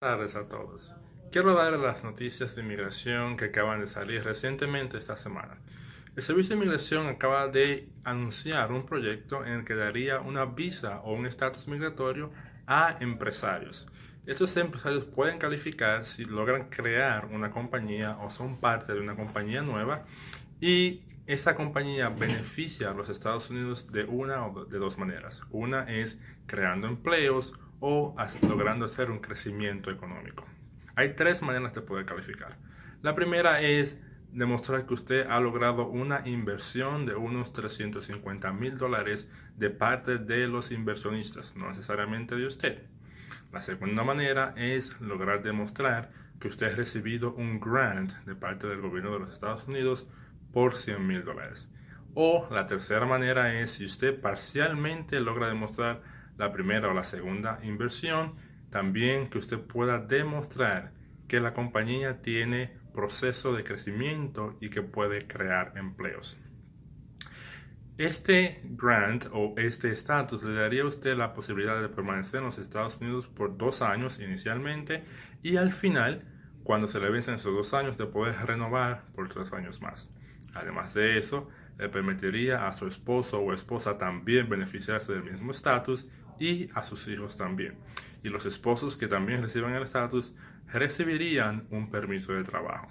Tardes a todos. Quiero darles las noticias de inmigración que acaban de salir recientemente esta semana. El Servicio de Inmigración acaba de anunciar un proyecto en el que daría una visa o un estatus migratorio a empresarios. Estos empresarios pueden calificar si logran crear una compañía o son parte de una compañía nueva y esta compañía beneficia a los Estados Unidos de una o de dos maneras. Una es creando empleos o logrando hacer un crecimiento económico. Hay tres maneras de poder calificar. La primera es demostrar que usted ha logrado una inversión de unos 350 mil dólares de parte de los inversionistas, no necesariamente de usted. La segunda manera es lograr demostrar que usted ha recibido un grant de parte del gobierno de los Estados Unidos por 100 mil dólares. O la tercera manera es si usted parcialmente logra demostrar la primera o la segunda inversión, también que usted pueda demostrar que la compañía tiene proceso de crecimiento y que puede crear empleos. Este grant o este estatus le daría a usted la posibilidad de permanecer en los Estados Unidos por dos años inicialmente y al final, cuando se le vencen esos dos años, de poder renovar por tres años más. Además de eso, le permitiría a su esposo o esposa también beneficiarse del mismo estatus y a sus hijos también. Y los esposos que también reciban el estatus recibirían un permiso de trabajo.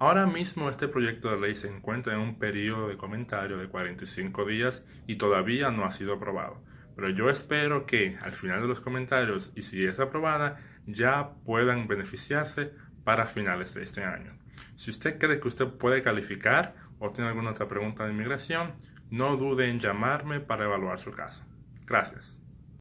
Ahora mismo este proyecto de ley se encuentra en un periodo de comentario de 45 días y todavía no ha sido aprobado. Pero yo espero que al final de los comentarios y si es aprobada ya puedan beneficiarse para finales de este año. Si usted cree que usted puede calificar o tiene alguna otra pregunta de inmigración, no dude en llamarme para evaluar su caso. Gracias.